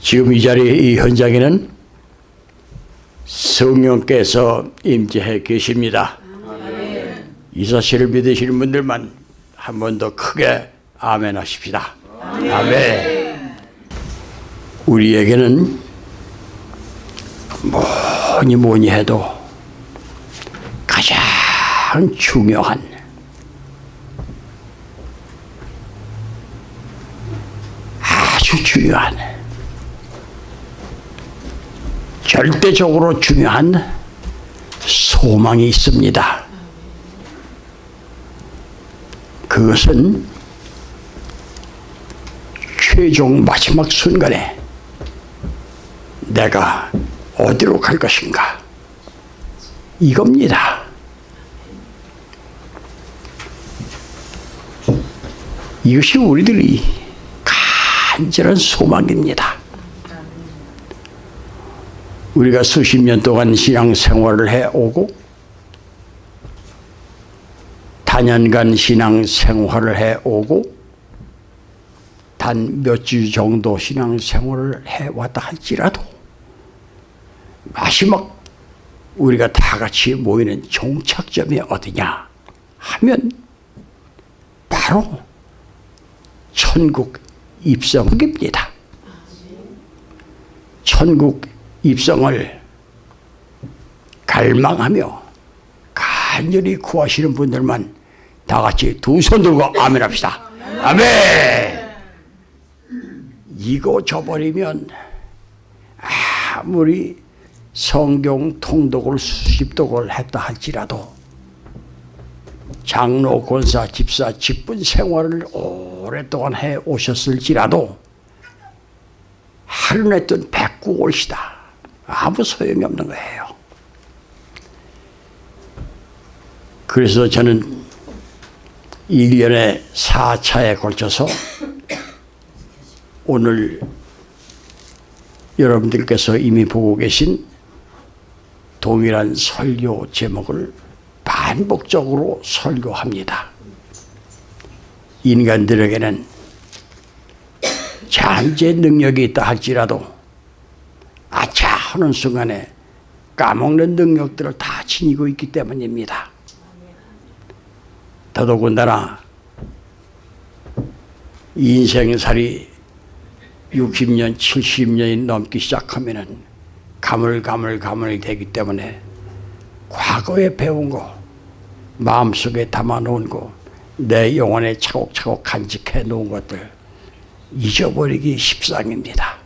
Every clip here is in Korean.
지금 이 자리에 이 현장에는 성령께서 임재해 계십니다. 이 사실을 믿으시는 분들만 한 번 더 크게 아멘 하십시다. 아멘. 우리에게는 뭐니 뭐니 해도 가장 중요한 아주 중요한 절대적으로 중요한 소망이 있습니다. 그것은 최종 마지막 순간에 내가 어디로 갈 것인가 이겁니다. 이것이 우리들이 간절한 소망입니다. 우리가 수십 년 동안 신앙 생활을 해오고 단연간 신앙 생활을 해오고 단 몇 주 정도 신앙 생활을 해왔다 할지라도 마지막 우리가 다 같이 모이는 종착점이 어디냐 하면 바로 천국 입성입니다. 천국 입성을 갈망하며 간절히 구하시는 분들만 다 같이 두 손 들고 아멘 합시다. 아멘! 이거 줘버리면 아무리 성경 통독을 수십 독을 했다 할지라도 장로, 권사, 집사, 직분 생활을 오랫동안 해 오셨을지라도 하루 냈던 백구 올시다. 아무 소용이 없는 거예요. 그래서 저는 1년에 4차에 걸쳐서 오늘 여러분들께서 이미 보고 계신 동일한 설교 제목을 반복적으로 설교합니다. 인간들에게는 잠재 능력이 있다 할지라도 아차 하는 순간에 까먹는 능력들을 다 지니고 있기 때문입니다. 더더군다나 인생살이 60년, 70년이 넘기 시작하면은 가물가물가물 되기 때문에 과거에 배운 거, 마음속에 담아놓은 거, 내 영혼에 차곡차곡 간직해 놓은 것들 잊어버리기 십상입니다.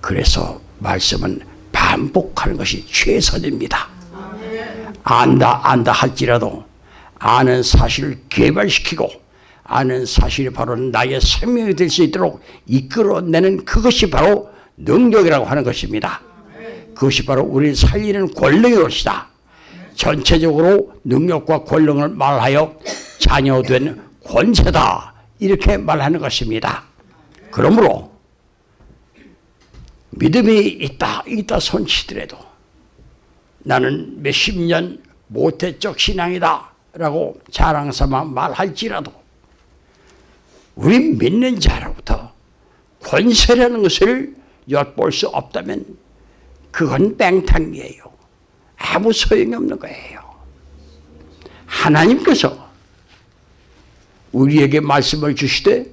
그래서 말씀은 반복하는 것이 최선입니다. 안다 안다 할지라도 아는 사실을 개발시키고 아는 사실이 바로 나의 생명이 될 수 있도록 이끌어내는 그것이 바로 능력이라고 하는 것입니다. 그것이 바로 우리를 살리는 권능이 것이다. 전체적으로 능력과 권능을 말하여 자녀된 권세다. 이렇게 말하는 것입니다. 그러므로 믿음이 있다, 있다 손치더라도 나는 몇십 년 모태적 신앙이다 라고 자랑삼아 말할지라도 우리 믿는 자로부터 권세라는 것을 엿볼 수 없다면 그건 뺑탕이에요. 아무 소용이 없는 거예요. 하나님께서 우리에게 말씀을 주시되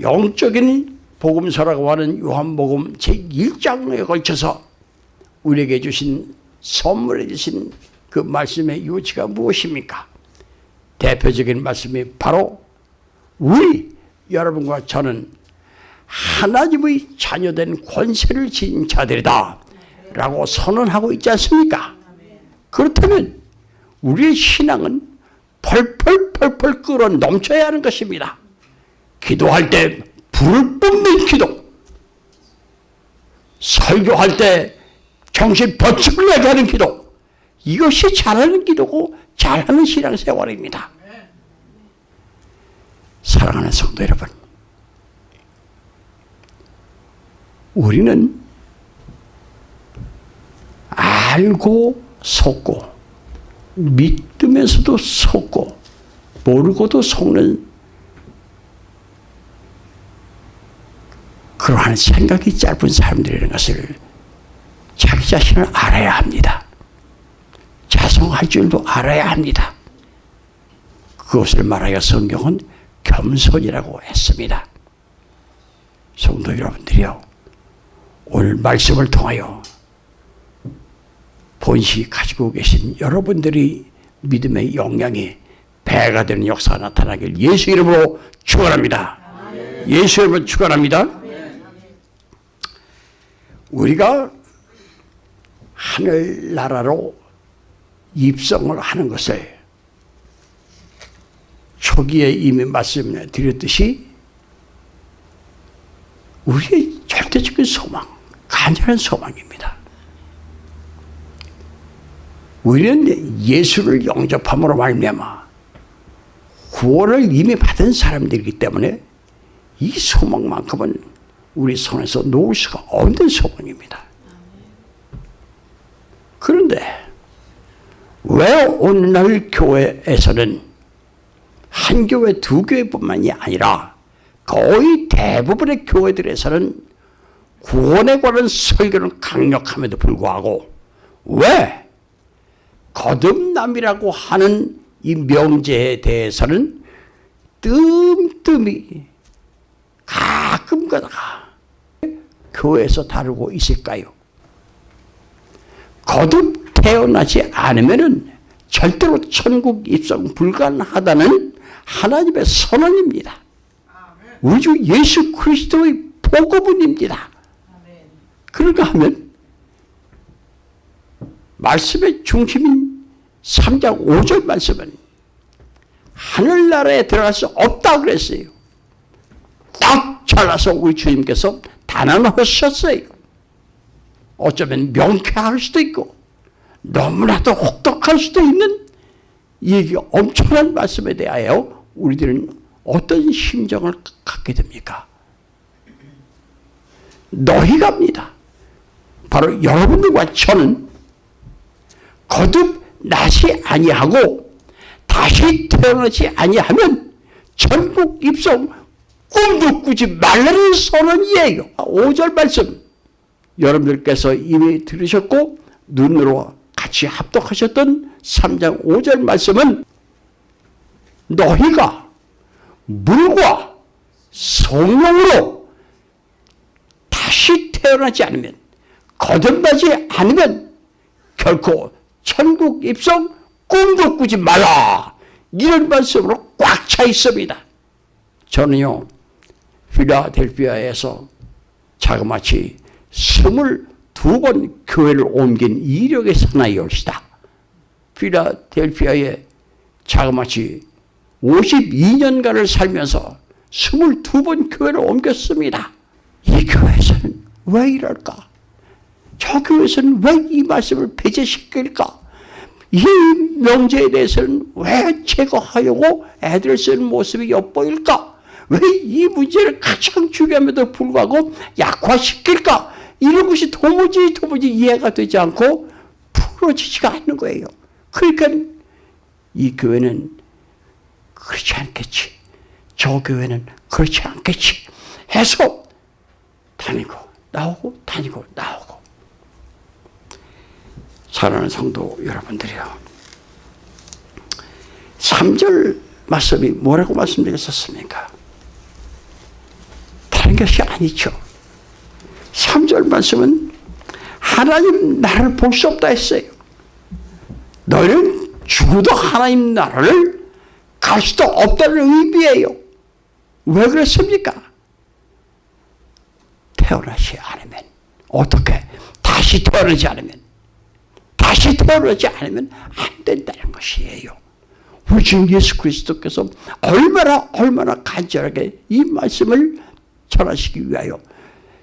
영적인 복음서라고 하는 요한복음 제1장에 걸쳐서 우리에게 주신 선물해 주신 그 말씀의 요지가 무엇입니까? 대표적인 말씀이 바로 우리 여러분과 저는 하나님의 자녀된 권세를 지닌 자들이다 라고 선언하고 있지 않습니까? 그렇다면 우리의 신앙은 펄펄펄펄 끓어 넘쳐야 하는 것입니다. 기도할 때 불을 뿜는 기도 설교할 때 정신 번쩍 나게 하는 기도 이것이 잘하는 기도고 잘하는 신앙생활입니다. 사랑하는 성도 여러분 우리는 알고 속고 믿으면서도 속고 모르고도 속는 그러한 생각이 짧은 사람들이라는 것을 자기 자신을 알아야 합니다. 자성할 줄도 알아야 합니다. 그것을 말하여 성경은 겸손이라고 했습니다. 성도 여러분들이요. 오늘 말씀을 통하여 본시 가지고 계신 여러분들이 믿음의 영향이 배가 되는 역사가 나타나길 예수 이름으로 축원합니다. 예수 이름으로 축원합니다. 우리가 하늘나라로 입성을 하는 것을 초기에 이미 말씀을 드렸듯이 우리의 절대적인 소망, 간절한 소망입니다. 우리는 예수를 영접함으로 말미암아 구원을 이미 받은 사람들이기 때문에 이 소망만큼은 우리 손에서 놓을 수가 없는 소망입니다. 그런데 왜 오늘날 교회에서는 한 교회, 두 교회뿐만이 아니라 거의 대부분의 교회들에서는 구원에 관한 설교는 강력함에도 불구하고 왜 거듭남이라고 하는 이 명제에 대해서는 뜸뜸이 가끔 가다가 교회에서 다루고 있을까요? 거듭 태어나지 않으면 절대로 천국 입성 불가능하다는 하나님의 선언입니다. 우리 주 예수 그리스도의 복음입니다. 그런가 하면 말씀의 중심인 3장 5절 말씀은 하늘나라에 들어갈 수 없다고 그랬어요. 딱 잘라서 우리 주님께서 단언하셨어요. 어쩌면 명쾌할 수도 있고 너무나도 혹독할 수도 있는 이 엄청난 말씀에 대하여 우리들은 어떤 심정을 갖게 됩니까? 너희가입니다. 바로 여러분들과 저는 거듭 나시 아니하고 다시 태어나지 아니하면 전국 입성 꿈도 꾸지 말라는 선언이에요. 5절 말씀 여러분들께서 이미 들으셨고 눈으로 같이 합독하셨던 3장 5절 말씀은 너희가 물과 성령으로 다시 태어나지 않으면 거듭나지 않으면 결코 천국 입성 꿈도 꾸지 말라 이런 말씀으로 꽉 차 있습니다. 저는요 필라델피아에서 자그마치 스물두 번 교회를 옮긴 이력의 사나이올시다. 필라델피아에 자그마치 52년간을 살면서 22번 교회를 옮겼습니다. 이 교회에서는 왜 이럴까? 저 교회에서는 왜 이 말씀을 배제시킬까? 이 명제에 대해서는 왜 제거하려고 애들 쓰는 모습이 엿보일까? 왜 이 문제를 가장 중요함에도 불구하고 약화시킬까? 이런 것이 도무지 도무지 이해가 되지 않고 풀어지지가 않는 거예요. 그러니까 이 교회는 그렇지 않겠지. 저 교회는 그렇지 않겠지. 해서 다니고 나오고 다니고 나오고 사랑하는 성도 여러분들이요. 3절 말씀이 뭐라고 말씀드렸었습니까? 다른 것이 아니죠. 3절 말씀은 하나님 나라를 볼 수 없다 했어요. 너희는 죽어도 하나님 나라를 갈 수도 없다는 의미예요. 왜 그랬습니까? 태어나지 않으면 어떻게 다시 태어나지 않으면 다시 태어나지 않으면 안 된다는 것이에요. 우리 주 예수 그리스도께서 얼마나 얼마나 간절하게 이 말씀을 전하시기 위하여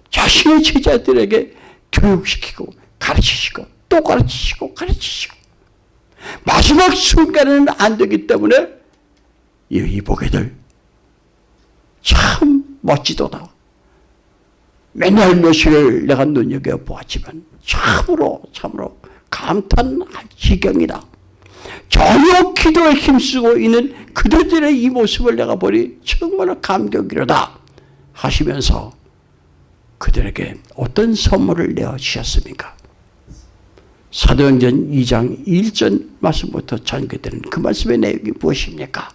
자신의 제자들에게 교육시키고 가르치시고 또 가르치시고 가르치시고 마지막 순간에는 안 되기 때문에 이 보게들 참 멋지도다. 맨날 며칠을 내가 눈여겨보았지만 참으로 참으로 감탄할 지경이다. 전혀 기도에 힘쓰고 있는 그들의 이 모습을 내가 보니 정말 감격이로다 하시면서 그들에게 어떤 선물을 내어주셨습니까? 사도행전 2장 1절 말씀부터 전개되는 그 말씀의 내용이 무엇입니까?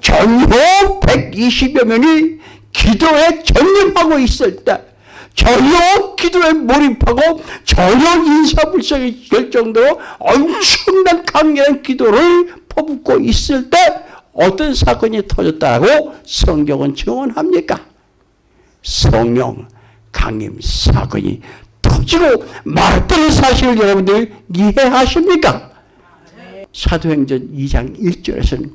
전혀 120여 명이 기도에 전념하고 있을 때 전혀 기도에 몰입하고 전혀 인사불성이 될 정도로 엄청난 강렬한 기도를 퍼붓고 있을 때 어떤 사건이 터졌다고 성경은 증언합니까? 성령 강림 사건이 터지고 말했던 사실을 여러분들 이해하십니까? 사도행전 2장 1절에서는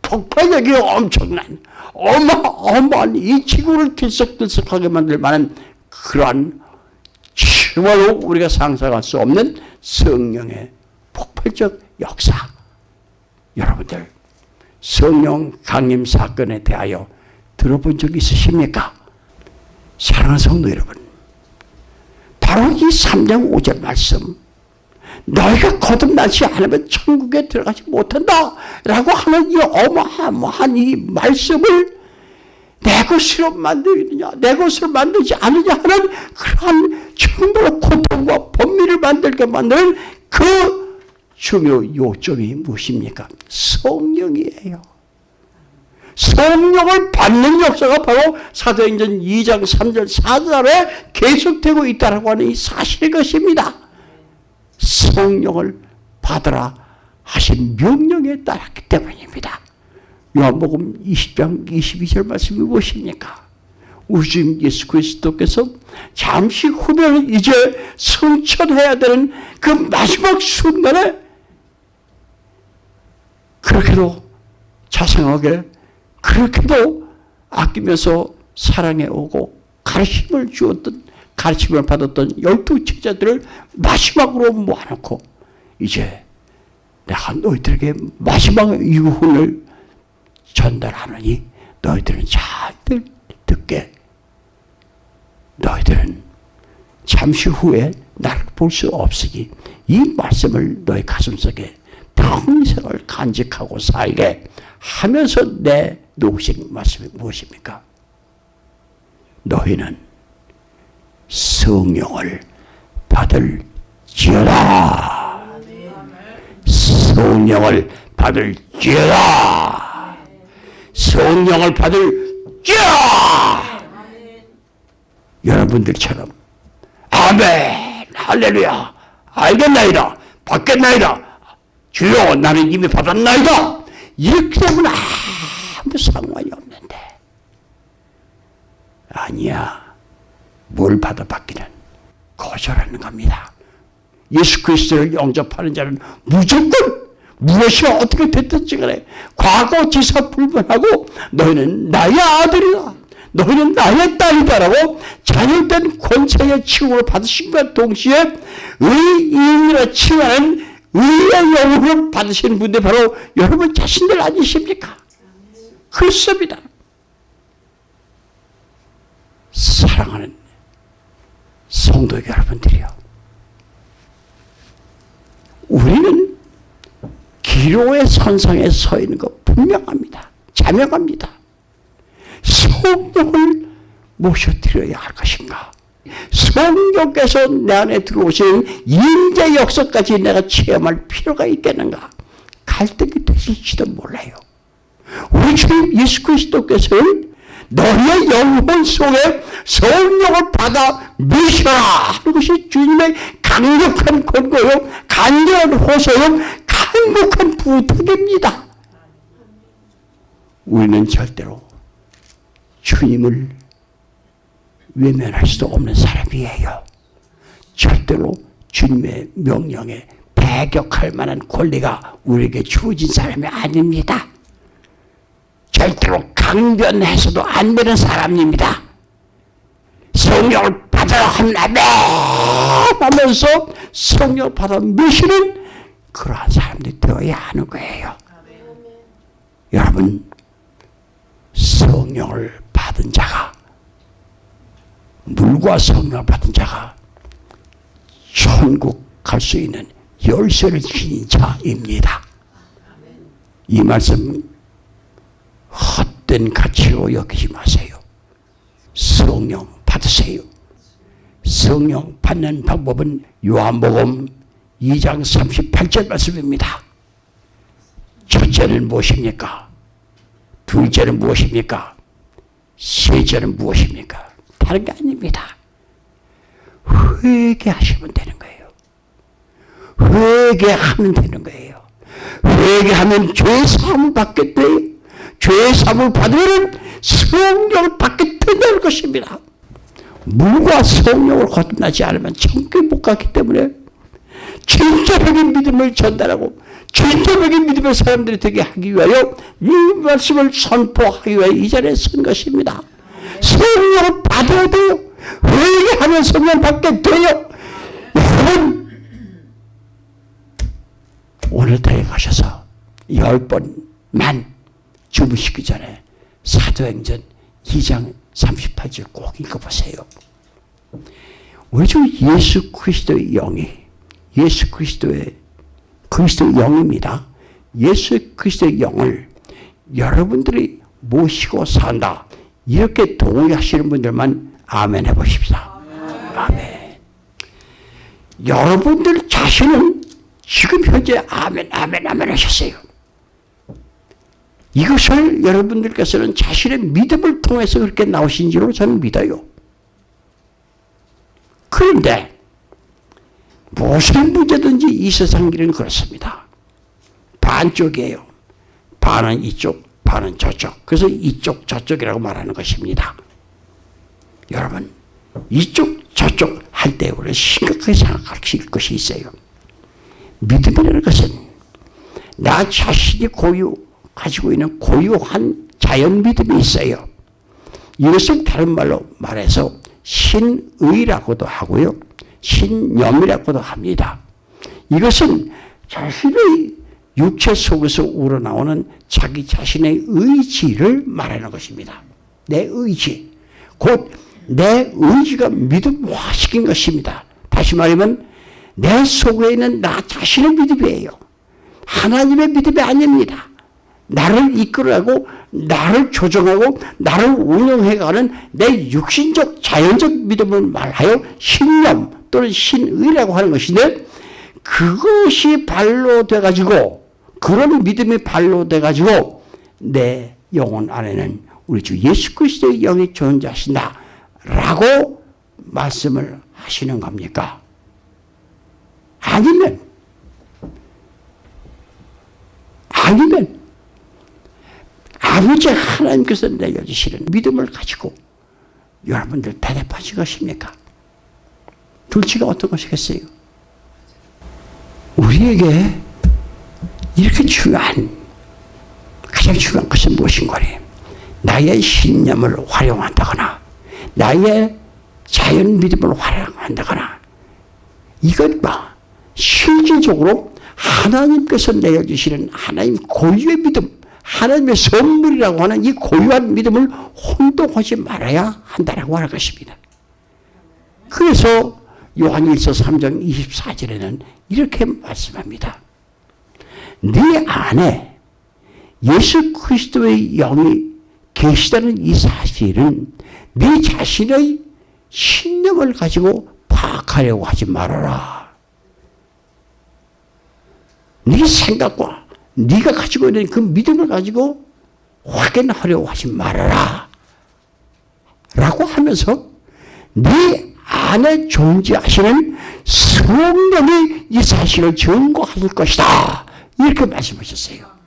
폭발력이 엄청난 어마어마한 이 지구를 들썩들썩하게 만들 만한 그러한 정말로 우리가 상상할 수 없는 성령의 폭발적 역사 여러분들 성령 강림 사건에 대하여 들어본 적 있으십니까? 사랑하는 성도 여러분 바로 이 3장 5절 말씀 너희가 거듭나지 않으면 천국에 들어가지 못한다 라고 하는 이 어마어마한 이 말씀을 내 것으로 만들느냐 내 것으로 만들지 않느냐 하는 그러한 정말로 고통과 범위를 만들게 만드는 그 중요 요점이 무엇입니까? 성령이에요. 성령을 받는 역사가 바로 사도행전 2장 3절 4절에 계속되고 있다고 하는 이 사실의 것입니다. 성령을 받으라 하신 명령에 따랐기 때문입니다. 요한복음 20장 22절 말씀이 무엇입니까? 우리 주 예수 그리스도께서 잠시 후면 이제 성천해야 되는 그 마지막 순간에 그렇게도 자상하게 그렇게도 아끼면서 사랑해 오고 가르침을 주었던 가르침을 받았던 열두 제자들을 마지막으로 모아놓고 이제 내가 너희들에게 마지막 유훈을 전달하느니 너희들은 잘 듣게. 너희들은 잠시 후에 나를 볼 수 없으니 이 말씀을 너희 가슴속에 평생을 간직하고 살게 하면서 내 놓으신 말씀이 무엇입니까? 너희는 성령을 받을 지어다. 성령을 받을 지어다. 성령을 받을 지어다. 여러분들처럼 아멘 할렐루야 알겠나이다 받겠나이다 주여 나는 이미 받았나이다 이렇게 되면 아무 상관이 없는데 아니야 뭘 받아받기는 거절하는 겁니다. 예수 그리스도를 영접하는 자는 무조건 무엇이 어떻게 됐든지 간에 과거 지사 불문하고 너희는 나의 아들이다. 너희는 나의 딸이다라고 자녀된 권세의 칭호를 받으신과 동시에 의인이라 칭하는 의의 영혼을 받으시는 분들 바로 여러분 자신들 아니십니까? 그렇습니다. 사랑하는 성도 여러분들이요. 우리는 기로의 선상에 서 있는 것 분명합니다. 자명합니다. 성령을 모셔드려야 할 것인가? 성령께서 내 안에 들어오시는 인재 역사까지 내가 체험할 필요가 있겠는가? 갈등이 되실지도 몰라요. 우리 주님 예수 그리스도께서는 너희의 영혼 속에 성령을 받아 미셔라 하는 것이 주님의 강력한 권고요 간절한 호소요 강력한 부탁입니다. 우리는 절대로 주님을 외면할 수도 없는 사람이에요. 절대로 주님의 명령에 배격할 만한 권리가 우리에게 주어진 사람이 아닙니다. 절대로 강변해서도 안 되는 사람입니다. 성령을 받아라 한다며 하면서 성령을 받아 미시는 그러한 사람들이 되어야 하는 거예요. 여러분 성령을 받은 자가 물과 성령을 받은 자가 천국 갈 수 있는 열쇠를 지닌 자입니다. 이 말씀 헛된 가치로 여기지 마세요. 성령 받으세요. 성령 받는 방법은 요한복음 2장 38절 말씀입니다. 첫째는 무엇입니까? 둘째는 무엇입니까? 셋째는 무엇입니까? 다른 게 아닙니다. 회개하시면 되는 거예요. 회개하면 되는 거예요. 회개하면 죄 사함을 받게 돼요. 죄 사함을 받으면 성령을 받게 된다는 것입니다. 물과 성령을 거듭나지 않으면 천국에 못 갔기 때문에 진짜적인 믿음을 전달하고 진짜적인 믿음의 사람들이 되게 하기 위하여 이 말씀을 선포하기 위하여 이 자리에 선 것입니다. 성령을 받아야 돼요. 회개하면 성령 받게 돼요. 여러분 오늘따라 가셔서 열 번만 주무시기 전에 사도행전 2장 38절 꼭 읽어보세요. 주 예수 그리스도의 영이 예수 그리스도의 그리스도의 영입니다. 예수 그리스도의 영을 여러분들이 모시고 산다. 이렇게 동의하시는 분들만 아멘 해보십시다. 아멘. 여러분들 자신은 지금 현재 아멘, 아멘, 아멘 하셨어요. 이것을 여러분들께서는 자신의 믿음을 통해서 그렇게 나오신 줄로 저는 믿어요. 그런데 무슨 문제든지 이 세상 일은 그렇습니다. 반쪽이에요. 반은 이쪽, 반은 저쪽. 그래서 이쪽, 저쪽이라고 말하는 것입니다. 여러분, 이쪽, 저쪽 할 때 우리는 심각하게 생각할 것이 있어요. 믿음이라는 것은 나 자신이 고유, 가지고 있는 고유한 자연 믿음이 있어요. 이것을 다른 말로 말해서 신의라고도 하고요. 신념이라고도 합니다. 이것은 자신의 육체 속에서 우러나오는 자기 자신의 의지를 말하는 것입니다. 내 의지. 곧 내 의지가 믿음화시킨 것입니다. 다시 말하면 내 속에 있는 나 자신의 믿음이에요. 하나님의 믿음이 아닙니다. 나를 이끌어가고 나를 조정하고 나를 운영해가는 내 육신적 자연적 믿음을 말하여 신념 또는 신의라고 하는 것인데 그것이 발로 돼가지고 그런 믿음이 발로 돼가지고 내 영혼 안에는 우리 주 예수 그리스도의 영이 존재하신다 라고 말씀을 하시는 겁니까? 아니면 아니면 아버지 하나님께서 내려주시는 믿음을 가지고 여러분들 대답하실 것입니까? 둘째가 어떤 것이겠어요? 우리에게 이렇게 중요한 가장 중요한 것은 무엇인가니? 나의 신념을 활용한다거나 나의 자연 믿음을 활용한다거나 이것 봐 실질적으로 하나님께서 내려주시는 하나님 고유의 믿음 하나님의 선물이라고 하는 이 고유한 믿음을 혼동하지 말아야 한다라고 하는 것입니다. 그래서 요한일서 3장 24절에는 이렇게 말씀합니다. 네 안에 예수 그리스도의 영이 계시다는 이 사실은 네 자신의 신념을 가지고 파악하려고 하지 말아라. 네 생각과 네가 가지고 있는 그 믿음을 가지고 확인하려고 하지 말아라. 라고 하면서 네 안에 존재하시는 성령이 이 사실을 증거할 것이다. 이렇게 말씀하셨어요.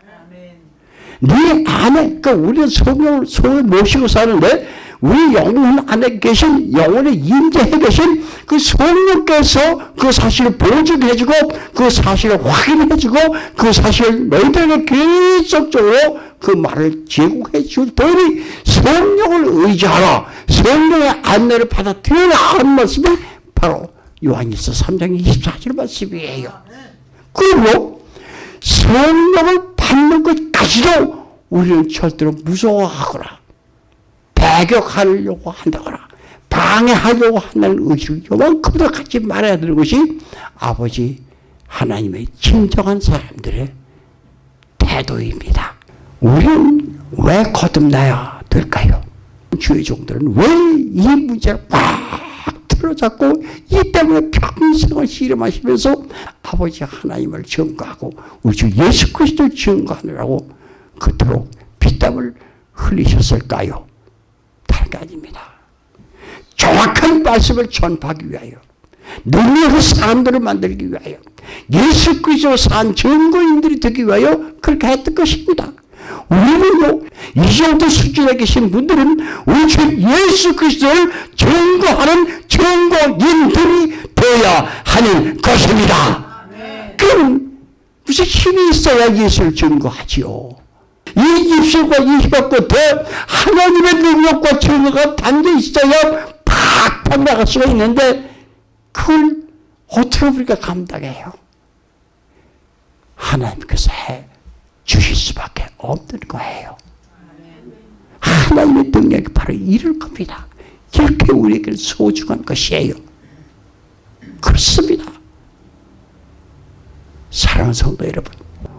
네 안에, 그러니까 우리는 성령을 손에 모시고 사는데 우리 영혼 안에 계신 영혼에 임재해 계신 그 성령께서 그 사실을 보증해주고 그 사실을 확인해주고 그 사실을 너희들에게 계속적으로 그 말을 제공해 줄 테니 성령을 의지하라. 성령의 안내를 받아들여라 하는 말씀이 바로 요한일서 3장 24절 말씀이에요. 그리고 성령을 받는 것까지도 우리는 절대로 무서워하거나 배격하려고 한다거나 방해하려고 한다는 의식을 요만큼도 갖지 말아야 되는 것이 아버지 하나님의 진정한 사람들의 태도입니다. 우리는 왜 거듭나야 될까요? 주의 종들은 왜 이 문제를 꽉 틀어잡고 이 때문에 평생을 씨름하시면서 아버지 하나님을 증거하고 우리 주 예수 그리스도를 증거하느라고 그토록 피땀을 흘리셨을까요? 다른 게 아닙니다. 정확한 말씀을 전파하기 위하여 능력의 사람들을 만들기 위하여 예수 그리스도 산 증거인들이 되기 위하여 그렇게 했던 것입니다. 우리는요 이 정도 수준에 계신 분들은 우리 주 예수 그리스도를 증거하는 증거인들이 되어야 하는 것입니다. 그럼 무슨 힘이 있어야 예수를 증거하지요. 이 입술과 이 혀가 끝에 하나님의 능력과 증거가 담겨 있어야 팍 팍 나갈 수가 있는데 그걸 어떻게 우리가 감당해요? 하나님께서 해 주실 수밖에 없는 거예요. 하나님의 능력이 바로 이럴 겁니다. 이렇게 우리에게 소중한 것이에요. 그렇습니다. 사랑하는 성도 여러분,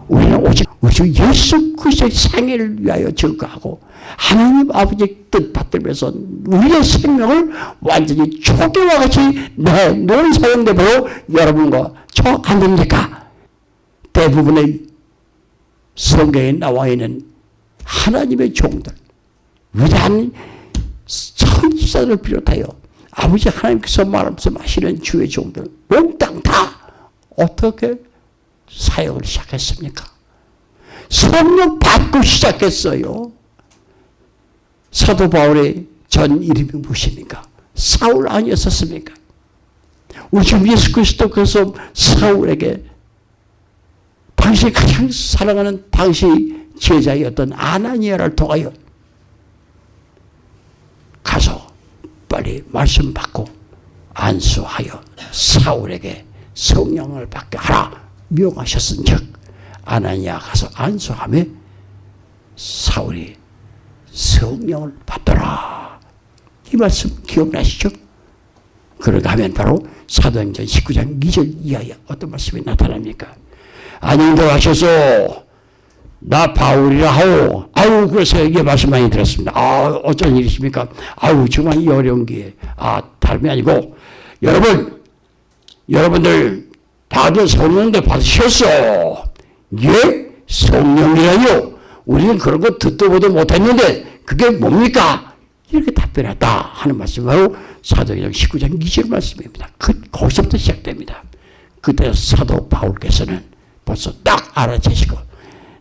우리는 오직 우리 예수 그리스도의 생애를 위하여 증거하고 하나님 아버지의 뜻 받들면서 우리의 생명을 완전히 초기와 같이 내놓은 사용되므로 여러분과 저 아닙니까? 대부분의 성경에 나와 있는 하나님의 종들 위대한 선지자들을 비롯하여 아버지 하나님께서 말씀하시는 주의 종들 몽땅 다 어떻게 사역을 시작했습니까? 성령 받고 시작했어요. 사도 바울의 전 이름이 무엇입니까? 사울 아니었었습니까? 우리 주 예수 그리스도께서 사울에게 당시 가장 사랑하는 당시 제자였던 아나니아를 통하여 가서 빨리 말씀 받고 안수하여 사울에게 성령을 받게 하라 명하셨은 즉 아나니아 가서 안수하며 사울이 성령을 받더라. 이 말씀 기억나시죠? 그러가 하면 바로 사도행전 19장 2절 이하에 어떤 말씀이 나타납니까? 안녕들 하셔서 나 바울이라 하오. 아유 그래서 이게 말씀 많이 들었습니다. 아 어쩐 일이십니까? 아유 정말 이 어려운 게아 다름이 아니고 여러분 여러분들 다들 성령도 받으셨어. 예? 성령이라뇨? 우리는 그런 거 듣도 보도 못했는데 그게 뭡니까? 이렇게 답변했다 하는 바로 사도행전 19장 2절 말씀입니다. 그, 거기서부터 시작됩니다. 그때 사도 바울께서는 벌써 딱 알아채시고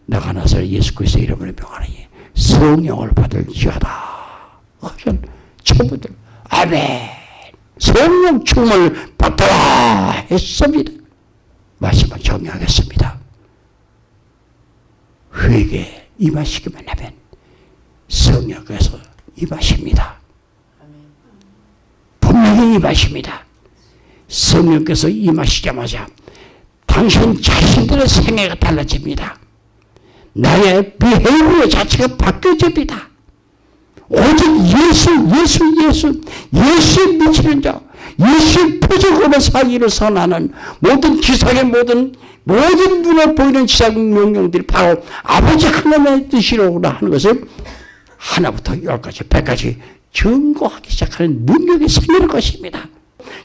내가 나서 예수 그리스도 이름으로 명하니 성령을 받을 지하다. 그런 초보들 아멘 성령 충만을 받더라 했습니다. 말씀을 정리하겠습니다. 회개 임하시기만 하면 성령께서 임하십니다. 분명히 임하십니다. 성령께서 임하시자마자 당신 자신들의 생애가 달라집니다. 나의 비헤이비어 자체가 바뀌어집니다. 오직 예수, 예수, 예수, 예수 미치는 자, 예수 표적으로 사기를 선하는 모든 지상의 모든 모든 눈에 보이는 지상 명령들이 바로 아버지 하나님의 뜻이로구나 하는 것을 하나부터 열까지 백까지 증거하기 시작하는 능력이 생기는 것입니다.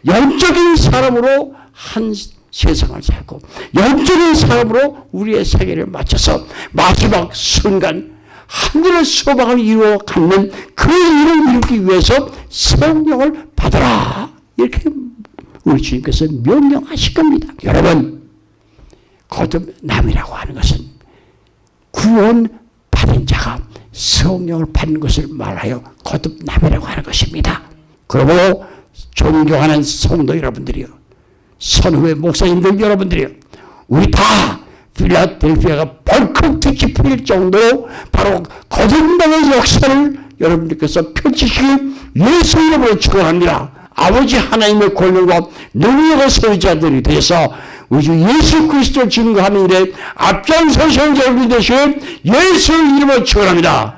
영적인 사람으로 한 세상을 살고 영적인 사람으로 우리의 세계를 맞춰서 마지막 순간 하늘의 소망을 이루어 갖는 그 일을 이루기 위해서 성령을 받아라 이렇게 우리 주님께서 명령하실 겁니다. 여러분 거듭남이라고 하는 것은 구원 받은 자가 성령을 받는 것을 말하여 거듭남이라고 하는 것입니다. 그리고 존경하는 성도 여러분들이요. 선후의 목사님들 여러분들이요. 우리 다 필라델피아가 벌컥 뒤집힐 정도로 바로 거듭남의 역사를 여러분들께서 펼치시기 예수 이름으로 축원합니다. 아버지 하나님의 권능과 능력의 소유자들이 되서 우리 주 예수 그리스도 증거하는 일에 앞장서신 여러분들 되시길 예수 이름으로 축원합니다.